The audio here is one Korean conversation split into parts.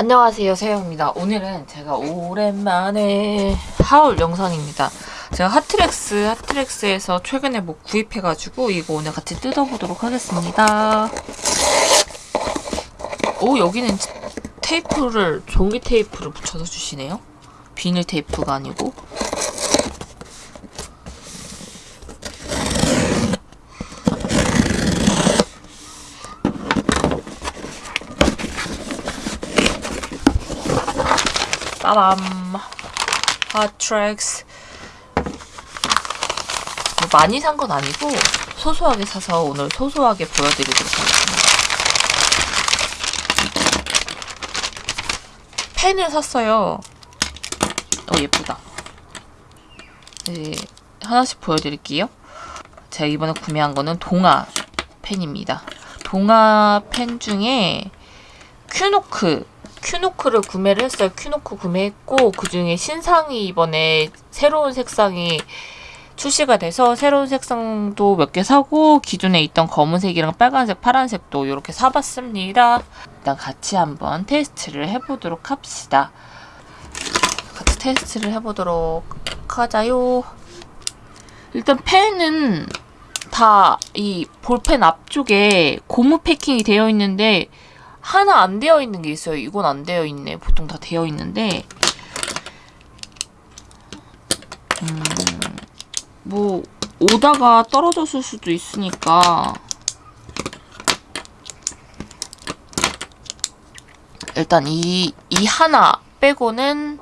안녕하세요 세영입니다. 오늘은 제가 오랜만에 하울 영상입니다. 제가 하트렉스 하트렉스에서 최근에 뭐 구입해가지고 이거 오늘 같이 뜯어보도록 하겠습니다. 오 여기는 테이프를 종이 테이프를 붙여서 주시네요. 비닐 테이프가 아니고 빠밤 하트렉스 뭐 많이 산 건 아니고 소소하게 사서 오늘 소소하게 보여드리도록 하겠습니다. 펜을 샀어요. 어 예쁘다. 네, 하나씩 보여드릴게요. 제가 이번에 구매한 거는 동화 펜입니다. 동화 펜 중에 큐노크 큐노크를 구매를 했어요. 큐노크 구매했고 그 중에 신상이 이번에 새로운 색상이 출시가 돼서 새로운 색상도 몇 개 사고 기존에 있던 검은색이랑 빨간색, 파란색도 이렇게 사봤습니다. 일단 같이 한번 테스트를 해보도록 합시다. 같이 테스트를 해보도록 하자요. 일단 펜은 다 이 볼펜 앞쪽에 고무 패킹이 되어 있는데 하나 안 되어 있는 게 있어요. 이건 안 되어 있네. 보통 다 되어 있는데 음, 뭐 오다가 떨어졌을 수도 있으니까 일단 이, 이 하나 빼고는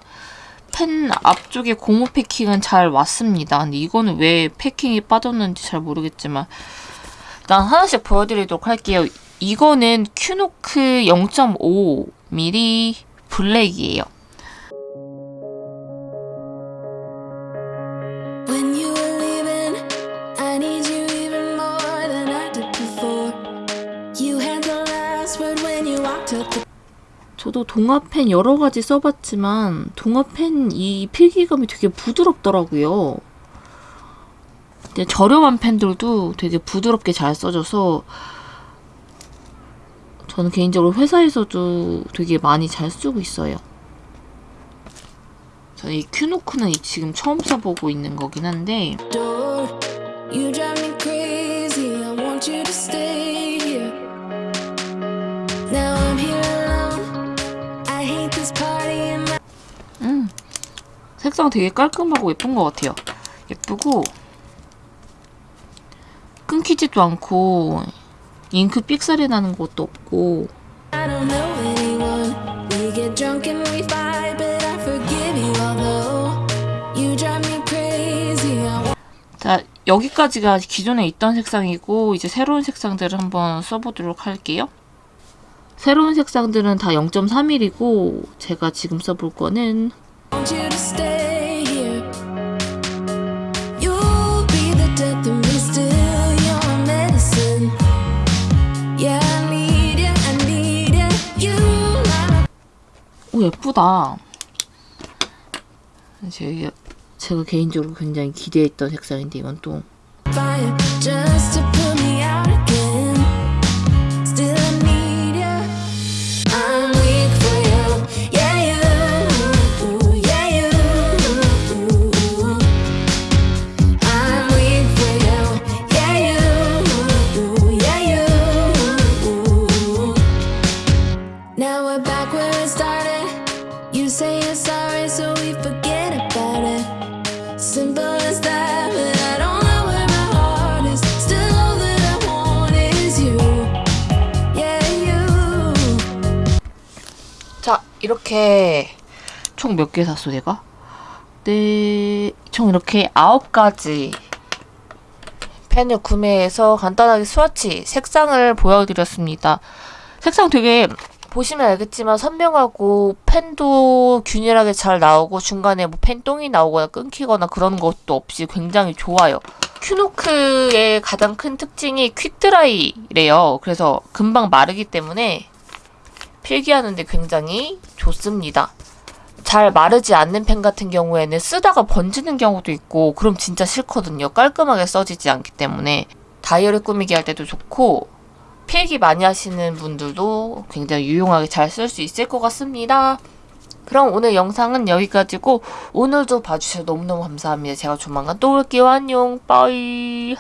펜 앞쪽에 고무 패킹은 잘 왔습니다. 근데 이거는 왜 패킹이 빠졌는지 잘 모르겠지만 일단 하나씩 보여드리도록 할게요. 이거는 큐노크 0.5mm 블랙이에요. 저도 동화펜 여러 가지 써봤지만 동화펜 이 필기감이 되게 부드럽더라고요. 저렴한 펜들도 되게 부드럽게 잘 써져서 저는 개인적으로 회사에서도 되게 많이 잘 쓰고 있어요. 저는 이 큐노크는 지금 처음 써보고 있는 거긴 한데 음, 색상 되게 깔끔하고 예쁜 것 같아요. 예쁘고 끊기지도 않고 잉크 삑사리 나는 것도 없고. 자 여기까지가 기존에 있던 색상이고 이제 새로운 색상들을 한번 써보도록 할게요. 새로운 색상들은 다 0.3mm이고 제가 지금 써볼 거는 예쁘다. 제가, 제가 개인적으로 굉장히 기대했던 색상인데 이건 또 자 이렇게 총 몇 개 샀어 내가? 네, 총 이렇게 9가지. 펜을 구매해서 간단하게 스와치 색상을 보여드렸습니다. 색상 되게 보시면 알겠지만 선명하고 펜도 균일하게 잘 나오고 중간에 뭐 펜똥이 나오거나 끊기거나 그런 것도 없이 굉장히 좋아요. 큐노크의 가장 큰 특징이 퀵드라이래요. 그래서 금방 마르기 때문에 필기하는데 굉장히 좋습니다. 잘 마르지 않는 펜 같은 경우에는 쓰다가 번지는 경우도 있고 그럼 진짜 싫거든요. 깔끔하게 써지지 않기 때문에 다이어리 꾸미기 할 때도 좋고 필기 많이 하시는 분들도 굉장히 유용하게 잘 쓸 수 있을 것 같습니다. 그럼 오늘 영상은 여기까지고 오늘도 봐주셔서 너무너무 감사합니다. 제가 조만간 또 올게요. 안녕. 빠이.